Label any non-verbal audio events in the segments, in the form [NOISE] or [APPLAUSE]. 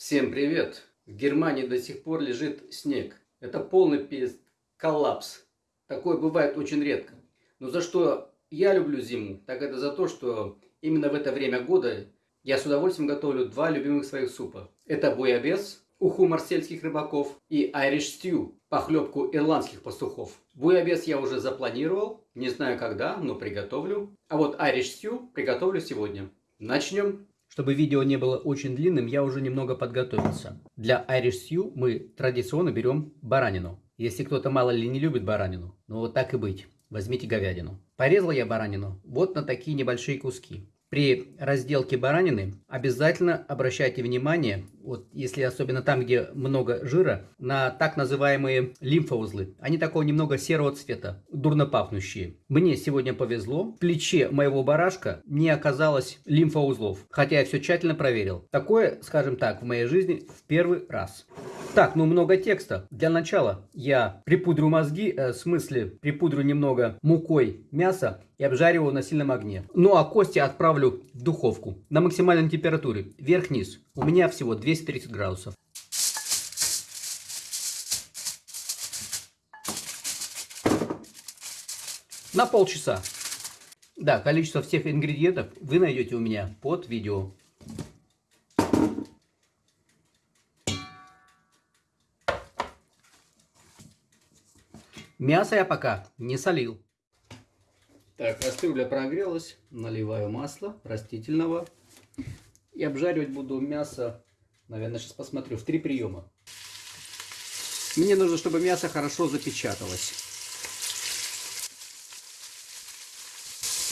Всем привет! В Германии до сих пор лежит снег. Это полный коллапс. Такое бывает очень редко. Но за что я люблю зиму, так это за то, что именно в это время года я с удовольствием готовлю два любимых своих супа. Это буябес, уху марсельских рыбаков, и Irish Stew, похлебку ирландских пастухов. Буябес я уже запланировал, не знаю когда, но приготовлю. А вот Irish Stew приготовлю сегодня. Начнем. Чтобы видео не было очень длинным, я уже немного подготовился. Для Irish Stew мы традиционно берем баранину. Если кто-то мало ли не любит баранину, ну вот так и быть, возьмите говядину. Порезал я баранину вот на такие небольшие куски. При разделке баранины обязательно обращайте внимание, вот если особенно там, где много жира, на так называемые лимфоузлы. Они такого немного серого цвета, дурно пахнущие. Мне сегодня повезло, в плече моего барашка не оказалось лимфоузлов, хотя я все тщательно проверил. Такое, скажем так, в моей жизни в первый раз. Так, ну много текста. Для начала я припудрю мозги, э, в смысле припудрю немного мукой мясо и обжариваю на сильном огне. Ну а кости отправлю в духовку на максимальной температуре, вверх-вниз. У меня всего 230 градусов. На полчаса. Да, количество всех ингредиентов вы найдете у меня под видео. Мясо я пока не солил. Так, кастрюля прогрелась. Наливаю масло растительного. И обжаривать буду мясо, наверное, сейчас посмотрю, в три приема. Мне нужно, чтобы мясо хорошо запечаталось.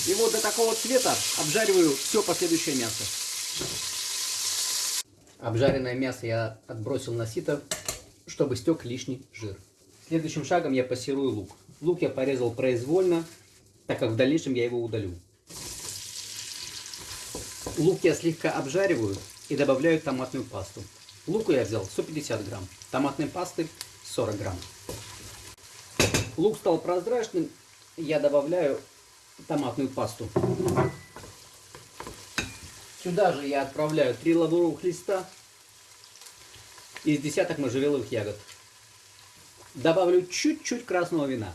И вот до такого цвета обжариваю все последующее мясо. Обжаренное мясо я отбросил на сито, чтобы стек лишний жир. Следующим шагом я пассирую лук. Лук я порезал произвольно, так как в дальнейшем я его удалю. Лук я слегка обжариваю и добавляю томатную пасту. Луку я взял 150 грамм, томатной пасты 40 грамм. Лук стал прозрачным, я добавляю томатную пасту. Сюда же я отправляю 3 лавровых листа из десяток можжевеловых ягод. Добавлю чуть-чуть красного вина.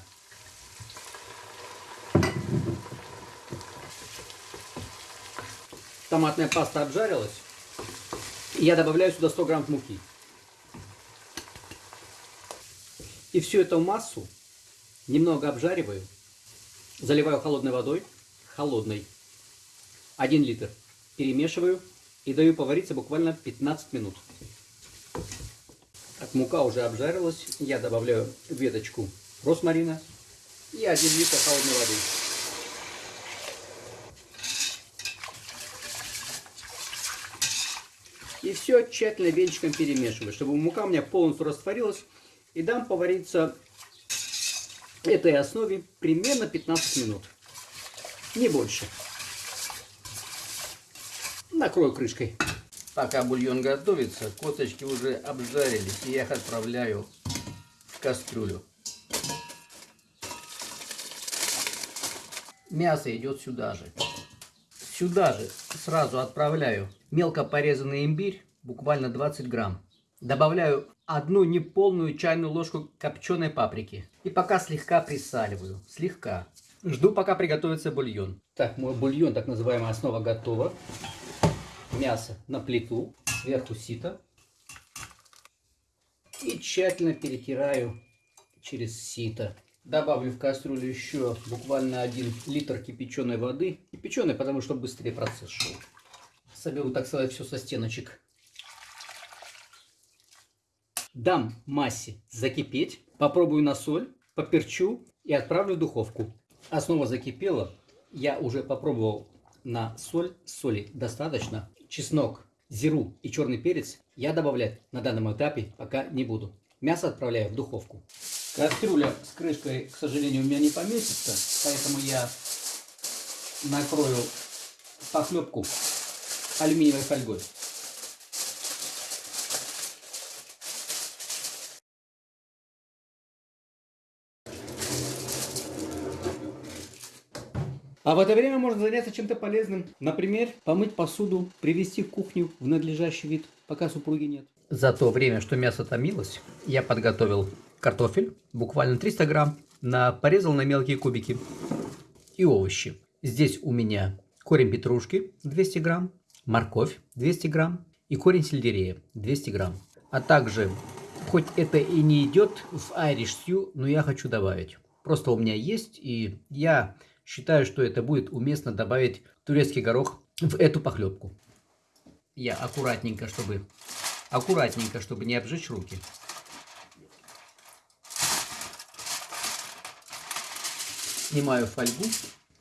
Томатная паста обжарилась. я добавляю сюда 100 грамм муки. И всю эту массу немного обжариваю. Заливаю холодной водой. Холодной. 1 литр. Перемешиваю и даю повариться буквально 15 минут. Так, мука уже обжарилась. Я добавляю веточку росмарина и 1 литр холодной воды. И все тщательно венчиком перемешиваю, чтобы мука у меня полностью растворилась. И дам повариться этой основе примерно 15 минут. Не больше. Накрою крышкой. Пока бульон готовится, косточки уже обжарились, и я их отправляю в кастрюлю. Мясо идет сюда же. Сюда же сразу отправляю мелко порезанный имбирь, буквально 20 грамм. Добавляю одну неполную чайную ложку копченой паприки. И пока слегка присаливаю. Слегка. Жду, пока приготовится бульон. Так, мой бульон, так называемая основа, готова мясо на плиту, сверху сито. И тщательно перетираю через сито. Добавлю в кастрюлю еще буквально один литр кипяченой воды. Кипяченой, потому что быстрее процесс шел. Соберу, так сказать, все со стеночек. Дам массе закипеть. Попробую на соль, поперчу и отправлю в духовку. Основа закипела. Я уже попробовал на соль. Соли достаточно чеснок, зиру и черный перец я добавлять на данном этапе пока не буду. Мясо отправляю в духовку. Кастрюля с крышкой, к сожалению, у меня не поместится, поэтому я накрою похлебку алюминиевой фольгой. А в это время можно заняться чем-то полезным. Например, помыть посуду, привести кухню в надлежащий вид, пока супруги нет. За то время, что мясо томилось, я подготовил картофель, буквально 300 грамм, на, порезал на мелкие кубики и овощи. Здесь у меня корень петрушки 200 грамм, морковь 200 грамм и корень сельдерея 200 грамм. А также, хоть это и не идет в Irish Stew, но я хочу добавить. Просто у меня есть, и я считаю, что это будет уместно добавить турецкий горох в эту похлебку. Я аккуратненько, чтобы Аккуратненько, чтобы не обжечь руки. Снимаю фольгу.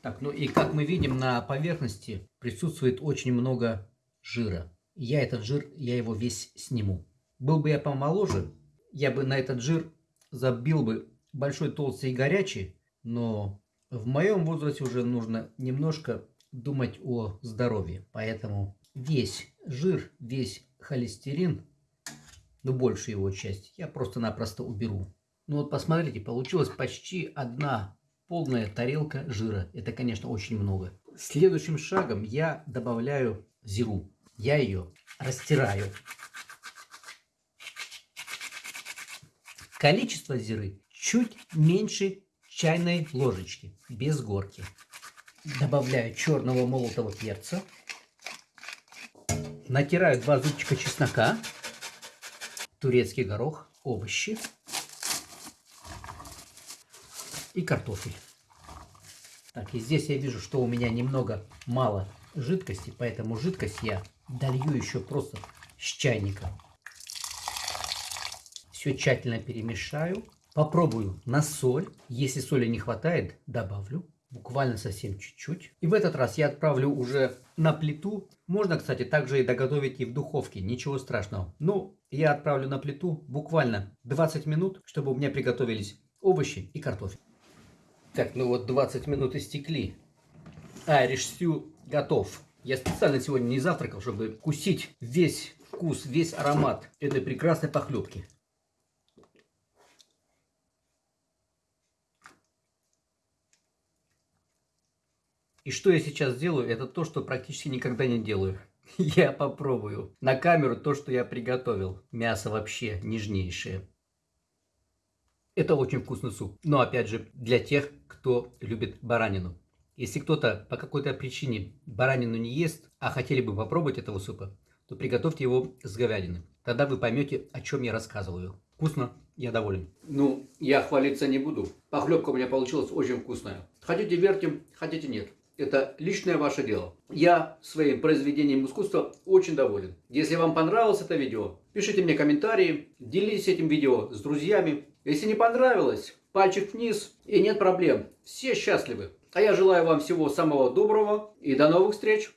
Так, ну и как мы видим, на поверхности присутствует очень много жира. Я этот жир, я его весь сниму. Был бы я помоложе, я бы на этот жир забил бы большой, толстый и горячий, но в моем возрасте уже нужно немножко думать о здоровье. Поэтому весь жир, весь холестерин, ну большую его часть, я просто-напросто уберу. Ну вот посмотрите, получилась почти одна полная тарелка жира. Это, конечно, очень много. Следующим шагом я добавляю зиру. Я ее растираю. Количество зиры чуть меньше чайной ложечки, без горки. Добавляю черного молотого перца. Натираю два зубчика чеснока турецкий горох, овощи и картофель. Так, и здесь я вижу, что у меня немного мало жидкости, поэтому жидкость я долью еще просто с чайника. Все тщательно перемешаю. Попробую на соль. Если соли не хватает, добавлю буквально совсем чуть-чуть. И в этот раз я отправлю уже на плиту. Можно, кстати, также и доготовить и в духовке, ничего страшного. Но я отправлю на плиту буквально 20 минут, чтобы у меня приготовились овощи и картофель. Так, ну вот 20 минут истекли. Irish Stew готов. Я специально сегодня не завтракал, чтобы вкусить весь вкус, весь аромат этой прекрасной похлебки. И что я сейчас делаю, это то, что практически никогда не делаю. [LAUGHS] Я попробую на камеру то, что я приготовил. Мясо вообще нежнейшее. Это очень вкусный суп. Но опять же, для тех, кто любит баранину. Если кто-то по какой-то причине баранину не ест, а хотели бы попробовать этого супа, то приготовьте его с говядины. Тогда вы поймете, о чем я рассказываю. Вкусно, я доволен. Ну, я хвалиться не буду. Похлебка у меня получилась очень вкусная. Хотите верьте, хотите нет. Это личное ваше дело. Я своим произведением искусства очень доволен. Если вам понравилось это видео, пишите мне комментарии, делитесь этим видео с друзьями. Если не понравилось, пальчик вниз и нет проблем. Все счастливы. А я желаю вам всего самого доброго и до новых встреч.